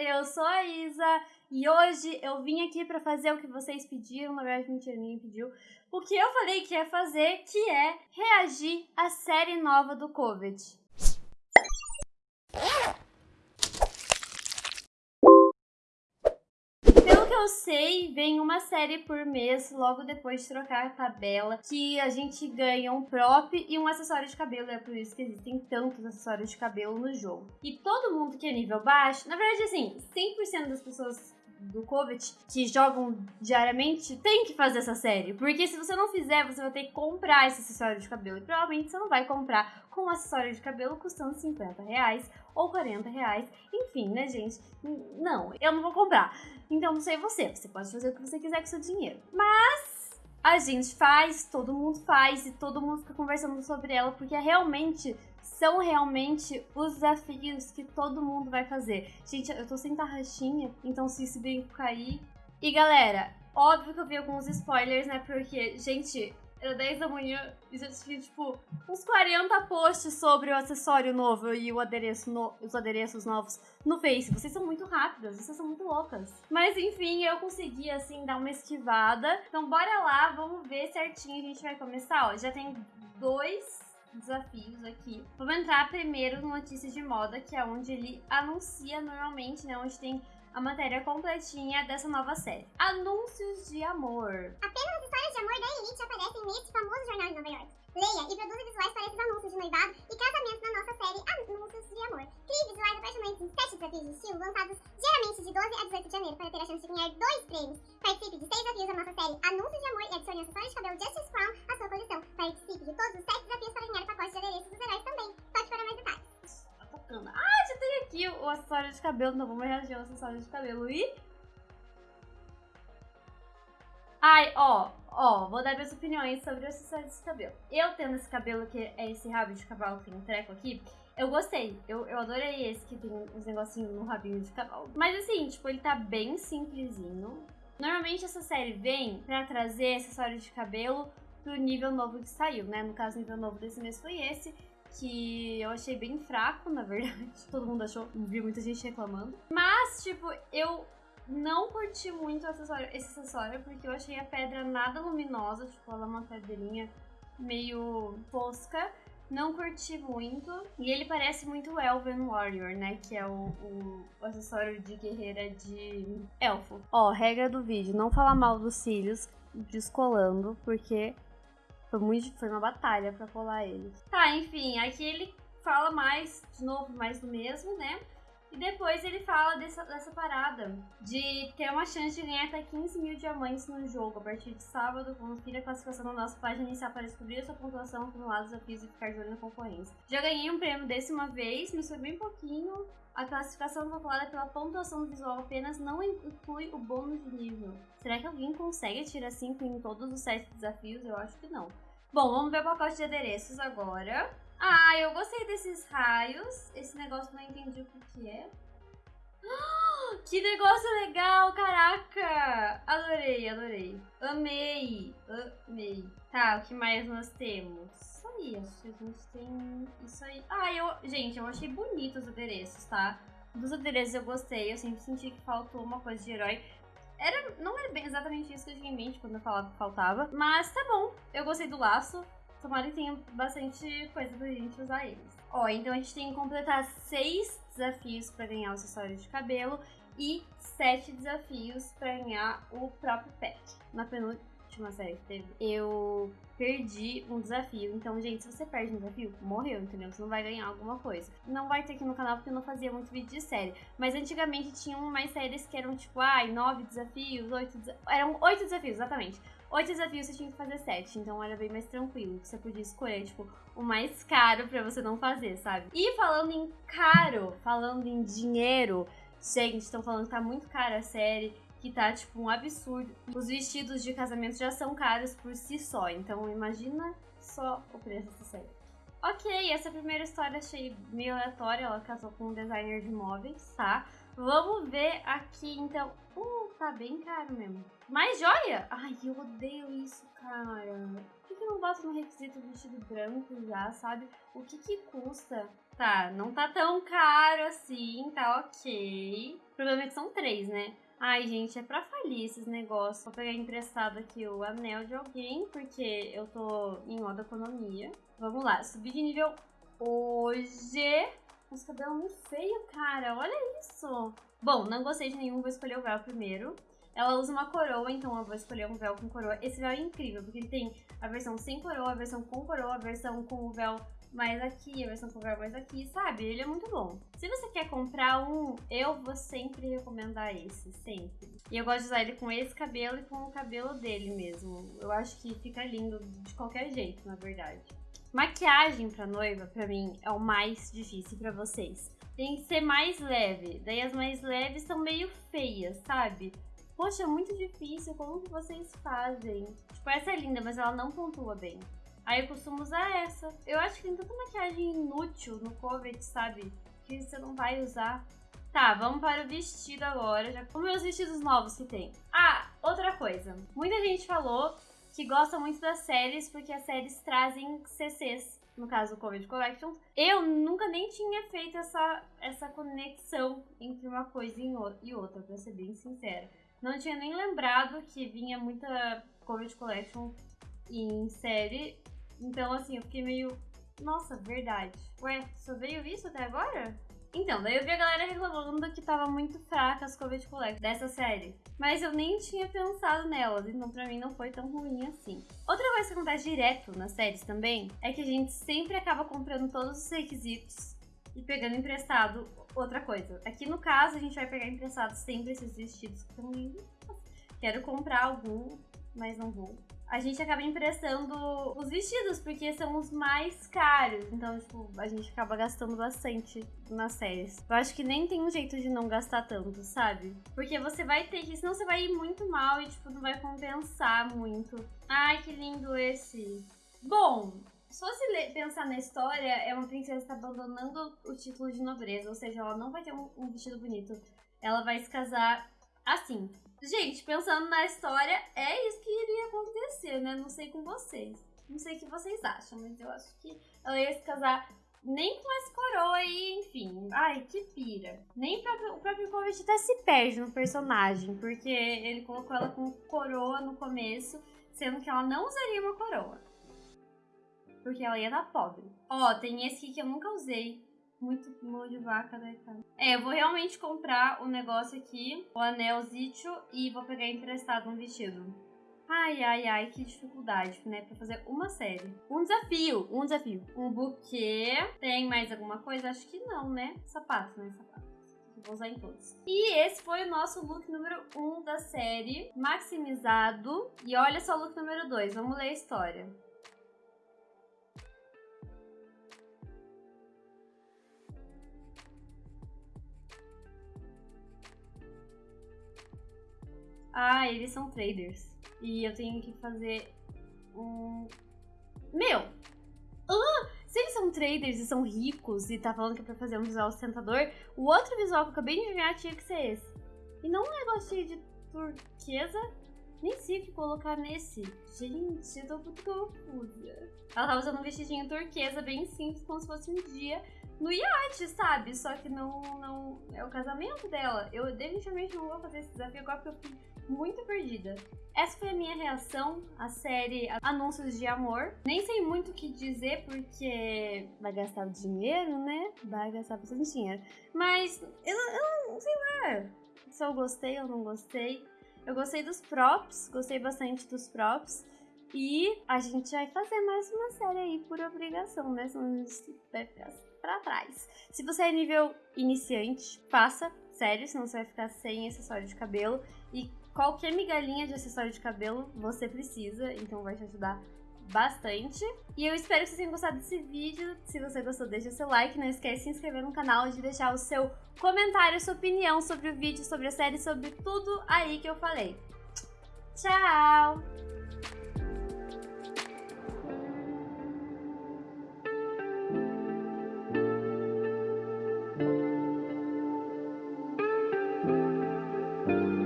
eu sou a Isa e hoje eu vim aqui para fazer o que vocês pediram, na verdade mentira, ninguém pediu. O que eu falei que ia fazer, que é reagir à série nova do Covid. Eu sei, vem uma série por mês, logo depois de trocar a tabela, que a gente ganha um prop e um acessório de cabelo. É por isso que existem tantos acessórios de cabelo no jogo. E todo mundo que é nível baixo, na verdade, assim, 100% das pessoas do Covid que jogam diariamente tem que fazer essa série. Porque se você não fizer, você vai ter que comprar esse acessório de cabelo. E provavelmente você não vai comprar com um acessório de cabelo custando 50 reais ou 40 reais. Enfim, né, gente? Não, eu não vou comprar. Então não sei você, você pode fazer o que você quiser com seu dinheiro. Mas a gente faz, todo mundo faz e todo mundo fica conversando sobre ela porque é realmente são realmente os desafios que todo mundo vai fazer. Gente, eu tô sem tarraxinha, então se esse brinco cair. E galera, óbvio que eu vi alguns spoilers, né? Porque, gente, era 10 da manhã e já tinha, tipo, uns 40 posts sobre o acessório novo e o adereço no, os adereços novos no Face. Vocês são muito rápidas, vocês são muito loucas. Mas enfim, eu consegui, assim, dar uma esquivada. Então bora lá, vamos ver certinho a gente vai começar. Ó, já tem dois desafios aqui. Vamos entrar primeiro no Notícias de Moda, que é onde ele anuncia normalmente, né? Onde tem a matéria completinha dessa nova série. Anúncios de amor. Apenas amor da Elite aparecem nesse famoso jornal de Nova York. Leia e produza visuais para esses anúncios de noivado e casamento na nossa série Anúncios de Amor. Crie visuais apaixonantes em 7 desafios de estilo lançados diariamente de 12 a 18 de janeiro para ter a chance de ganhar dois prêmios. Participe de 6 desafios da nossa série Anúncios de Amor e adicione acessórios de cabelo Justice Crown à sua coleção. Participe de todos os 7 desafios para ganhar o pacote de adereços dos heróis também. Pode para mais detalhes. Ah, já tem aqui o acessório de cabelo. Não vamos reagir ao acessório de cabelo. E Ai, ó, ó, vou dar minhas opiniões sobre o acessório desse cabelo. Eu tendo esse cabelo, que é esse rabo de cavalo que tem um treco aqui, eu gostei. Eu, eu adorei esse que tem uns negocinhos no rabinho de cavalo. Mas assim, tipo, ele tá bem simplesinho. Normalmente essa série vem pra trazer acessório de cabelo pro nível novo que saiu, né? No caso, o nível novo desse mês foi esse que eu achei bem fraco, na verdade. Todo mundo achou, vi muita gente reclamando. Mas, tipo, eu não curti muito acessório, esse acessório, porque eu achei a pedra nada luminosa, tipo, ela é uma pedrinha meio fosca. Não curti muito. E ele parece muito Elven Warrior, né? Que é o, o, o, acessório de guerreira de elfo. Ó, regra do vídeo: não falar mal dos cílios descolando, porque foi, muito, foi uma batalha pra colar eles. Tá, enfim, aqui ele fala mais, de novo, mais do mesmo, né? E depois ele fala dessa, dessa parada de ter uma chance de ganhar até 15 mil diamantes no jogo. A partir de sábado, confira a classificação da nossa página inicial para descobrir a sua pontuação, acumular desafios e ficar de olho na concorrência. Já ganhei um prêmio desse uma vez, mas foi bem pouquinho. A classificação calculada pela pontuação visual apenas não inclui o bônus de nível. Será que alguém consegue tirar 5 em todos os 7 desafios? Eu acho que não. Bom, vamos ver o pacote de adereços agora. Ah, eu gostei desses raios. Esse negócio não entendi o que, que é. Que negócio legal, caraca! Adorei, adorei. Amei, amei. Tá, o que mais nós temos? Isso aí, acho que a gente tem isso aí. Ah, eu, gente, eu achei bonito os adereços, tá? Dos adereços eu gostei, eu sempre senti que faltou uma coisa de herói. Era, não era bem exatamente isso que eu tinha em mente quando eu falava que faltava, mas tá bom. Eu gostei do laço. Tomara que tenha bastante coisa pra gente usar eles. Ó, então a gente tem que completar seis desafios para ganhar o acessório de cabelo e sete desafios para ganhar o próprio pet. Na penúltima série que teve, eu perdi um desafio. Então, gente, se você perde um desafio, morreu, entendeu? Você não vai ganhar alguma coisa. Não vai ter aqui no canal porque eu não fazia muito vídeo de série. Mas antigamente tinham mais séries que eram tipo, ai, nove desafios, oito desafios. Eram oito desafios, exatamente. Oito desafios você tinha que fazer sete, então era bem mais tranquilo. Você podia escolher, tipo, o mais caro pra você não fazer, sabe? E falando em caro, falando em dinheiro, gente, estão falando que tá muito cara a série, que tá, tipo, um absurdo. Os vestidos de casamento já são caros por si só, então imagina só o preço dessa série. Ok, essa primeira história achei meio aleatória, ela casou com um designer de móveis, tá? Vamos ver aqui, então. Uh, tá bem caro mesmo. Mais joia? Ai, eu odeio isso, cara. Por que, que não bota no requisito vestido branco já, sabe? O que que custa? Tá, não tá tão caro assim, tá ok. O problema é que são três, né? Ai, gente, é pra falir esses negócios. Vou pegar emprestado aqui o anel de alguém, porque eu tô em modo economia. Vamos lá, subir de nível hoje. Os cabelos muito feio, cara. Olha isso. Bom, não gostei de nenhum, vou escolher o véu primeiro. Ela usa uma coroa, então eu vou escolher um véu com coroa. Esse véu é incrível, porque ele tem a versão sem coroa, a versão com coroa, a versão com o véu mais aqui, a versão com o véu mais aqui, sabe? Ele é muito bom. Se você quer comprar um, eu vou sempre recomendar esse, sempre. E eu gosto de usar ele com esse cabelo e com o cabelo dele mesmo. Eu acho que fica lindo de qualquer jeito, na verdade. Maquiagem pra noiva, pra mim, é o mais difícil pra vocês. Tem que ser mais leve. Daí as mais leves são meio feias, sabe? Poxa, é muito difícil, como que vocês fazem? Tipo, essa é linda, mas ela não pontua bem. Aí eu costumo usar essa. Eu acho que tem tanta maquiagem inútil no Covet, sabe? Que você não vai usar. Tá, vamos para o vestido agora. Já os vestidos novos que tem. Ah, outra coisa. Muita gente falou que gosta muito das séries porque as séries trazem CCs. No caso, o Covid Collections. Eu nunca nem tinha feito essa, essa conexão entre uma coisa e outra, pra ser bem sincera. Não tinha nem lembrado que vinha muita Covid Collection em série. Então, assim, eu fiquei meio. Nossa, verdade. Ué, só veio isso até agora? Então, daí eu vi a galera reclamando que tava muito fraca as Covid Collection dessa série. Mas eu nem tinha pensado nelas, então pra mim não foi tão ruim assim. Outra coisa que acontece direto nas séries também é que a gente sempre acaba comprando todos os requisitos e pegando emprestado outra coisa. Aqui no caso, a gente vai pegar emprestado sempre esses vestidos que estão lindos. Quero comprar algum, mas não vou. A gente acaba emprestando os vestidos, porque são os mais caros. Então, tipo, a gente acaba gastando bastante nas séries. Eu acho que nem tem um jeito de não gastar tanto, sabe? Porque você vai ter que, senão você vai ir muito mal e, tipo, não vai compensar muito. Ai, que lindo esse. Bom, se você pensar na história, é uma princesa que está abandonando o título de nobreza, ou seja, ela não vai ter um, um vestido bonito. Ela vai se casar assim. Gente, pensando na história, é isso que iria acontecer, né? Não sei com vocês. Não sei o que vocês acham, mas eu acho que ela ia se casar nem com essa coroa aí, enfim. Ai, que pira. Nem o próprio convite até se perde no personagem, porque ele colocou ela com coroa no começo, sendo que ela não usaria uma coroa porque ela ia dar pobre. Ó, tem esse aqui que eu nunca usei. Muito mão de vaca, né, cara? É, eu vou realmente comprar o negócio aqui, o anel Zitio, e vou pegar emprestado um vestido. Ai, ai, ai, que dificuldade, né? Pra fazer uma série. Um desafio, um desafio. Um buquê. Tem mais alguma coisa? Acho que não, né? Sapato, né? Sapato. Vou usar em todos. E esse foi o nosso look número 1 um da série, maximizado. E olha só o look número 2, vamos ler a história. Ah, eles são traders. E eu tenho que fazer um. Meu! Ah, se eles são traders e são ricos e tá falando que é pra fazer um visual sustentador, o outro visual que eu acabei de adivinhar tinha que ser esse. E não um negócio de turquesa. Nem sei o que colocar nesse. Gente, eu tô muito confusa. Ela tá usando um vestidinho turquesa bem simples, como se fosse um dia no iate, sabe? Só que não, não é o casamento dela. Eu definitivamente não vou fazer esse desafio agora porque eu muito perdida. Essa foi a minha reação à série Anúncios de Amor. Nem sei muito o que dizer porque vai gastar dinheiro, né? Vai gastar bastante dinheiro. Mas eu, eu não sei lá se eu gostei ou não gostei. Eu gostei dos props, gostei bastante dos props. E a gente vai fazer mais uma série aí por obrigação, né? Senão a gente vai ficar pra trás. Se você é nível iniciante, faça, sério, senão você vai ficar sem acessório de cabelo. E qualquer migalhinha de acessório de cabelo você precisa, então vai te ajudar bastante. E eu espero que vocês tenham gostado desse vídeo. Se você gostou, deixa seu like. Não esquece de se inscrever no canal e de deixar o seu comentário, sua opinião sobre o vídeo, sobre a série, sobre tudo aí que eu falei. Tchau!